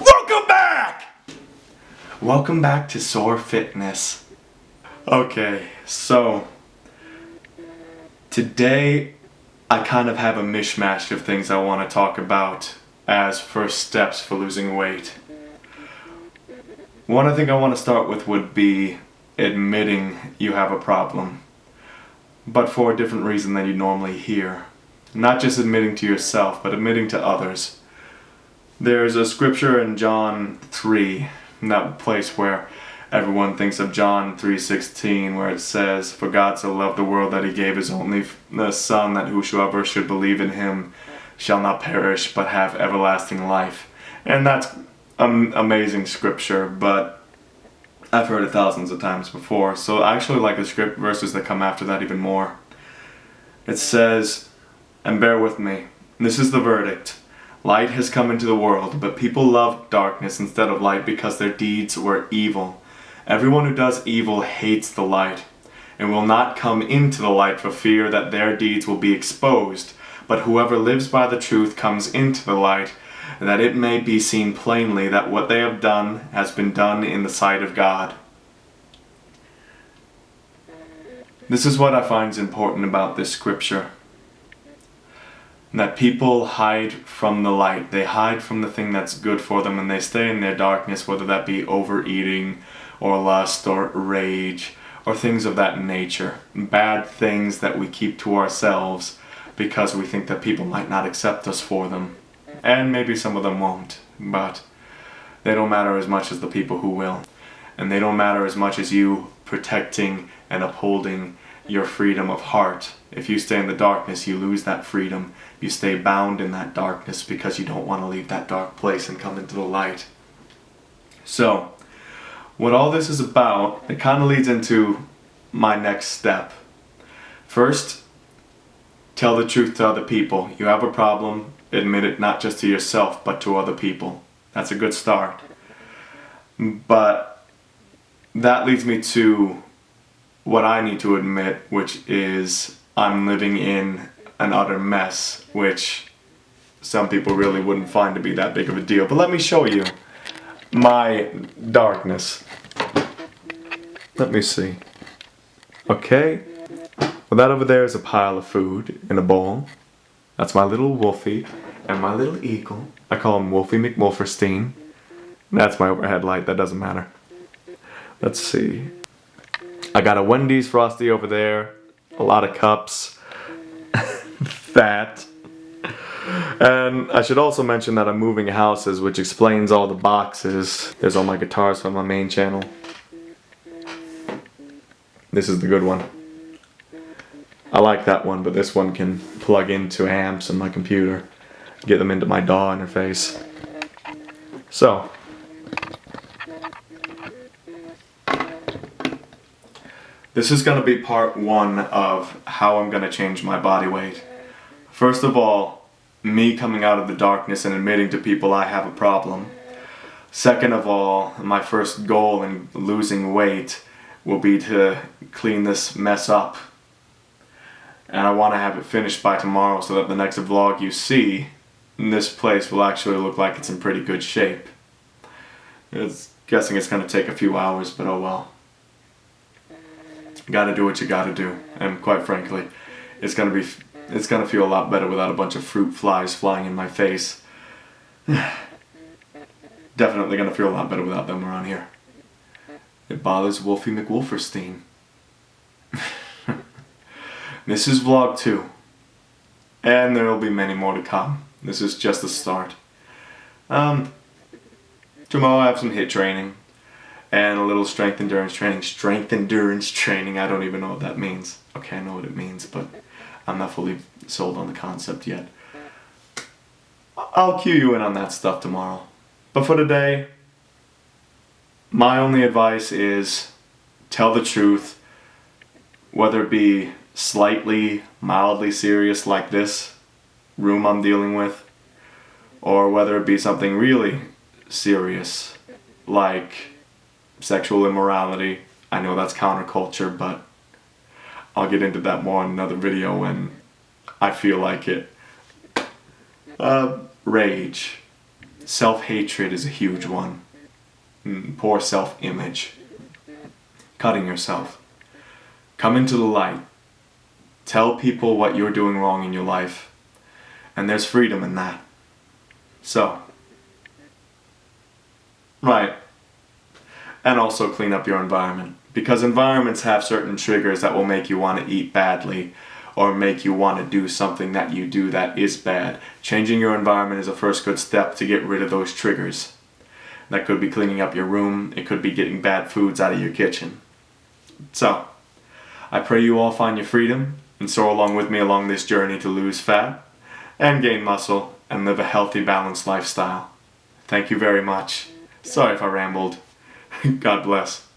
Welcome back! Welcome back to Soar Fitness. Okay, so today I kind of have a mishmash of things I want to talk about as first steps for losing weight. One I think I want to start with would be admitting you have a problem, but for a different reason than you normally hear. Not just admitting to yourself, but admitting to others. There's a scripture in John 3, in that place where everyone thinks of John 3.16 where it says, For God so loved the world that he gave his only Son that whosoever should believe in him shall not perish but have everlasting life. And that's an amazing scripture, but I've heard it thousands of times before. So I actually like the script verses that come after that even more. It says, and bear with me, this is the verdict. Light has come into the world, but people loved darkness instead of light because their deeds were evil. Everyone who does evil hates the light, and will not come into the light for fear that their deeds will be exposed. But whoever lives by the truth comes into the light, that it may be seen plainly that what they have done has been done in the sight of God. This is what I find important about this scripture that people hide from the light. They hide from the thing that's good for them and they stay in their darkness, whether that be overeating or lust or rage or things of that nature. Bad things that we keep to ourselves because we think that people might not accept us for them. And maybe some of them won't, but they don't matter as much as the people who will. And they don't matter as much as you protecting and upholding your freedom of heart. If you stay in the darkness, you lose that freedom. You stay bound in that darkness because you don't want to leave that dark place and come into the light. So, what all this is about, it kind of leads into my next step. First, tell the truth to other people. You have a problem, admit it not just to yourself, but to other people. That's a good start. But that leads me to what I need to admit, which is I'm living in an utter mess, which some people really wouldn't find to be that big of a deal. But let me show you my darkness. Let me see. Okay. Well, that over there is a pile of food in a bowl. That's my little Wolfie and my little eagle. I call him Wolfie McWolferstein. That's my overhead light. That doesn't matter. Let's see. I got a Wendy's Frosty over there, a lot of cups, that. And I should also mention that I'm moving houses, which explains all the boxes. There's all my guitars from my main channel. This is the good one. I like that one, but this one can plug into amps in my computer. Get them into my DAW interface. So, This is going to be part one of how I'm going to change my body weight. First of all, me coming out of the darkness and admitting to people I have a problem. Second of all, my first goal in losing weight will be to clean this mess up. And I want to have it finished by tomorrow so that the next vlog you see, this place will actually look like it's in pretty good shape. It's guessing it's going to take a few hours, but oh well gotta do what you gotta do. And quite frankly, it's gonna be, it's gonna feel a lot better without a bunch of fruit flies flying in my face. Definitely gonna feel a lot better without them around here. It bothers Wolfie McWolferstein. this is vlog 2. And there will be many more to come. This is just the start. Um, tomorrow I have some HIIT training and a little strength endurance training. Strength endurance training, I don't even know what that means. Okay, I know what it means, but I'm not fully sold on the concept yet. I'll cue you in on that stuff tomorrow. But for today, my only advice is tell the truth, whether it be slightly, mildly serious like this room I'm dealing with, or whether it be something really serious like sexual immorality. I know that's counterculture, but I'll get into that more in another video when I feel like it. Uh, rage. Self-hatred is a huge one. Mm, poor self-image. Cutting yourself. Come into the light. Tell people what you're doing wrong in your life. And there's freedom in that. So. Right. And also clean up your environment. Because environments have certain triggers that will make you want to eat badly or make you want to do something that you do that is bad. Changing your environment is a first good step to get rid of those triggers. That could be cleaning up your room, it could be getting bad foods out of your kitchen. So, I pray you all find your freedom and soar along with me along this journey to lose fat and gain muscle and live a healthy, balanced lifestyle. Thank you very much. Sorry if I rambled. God bless.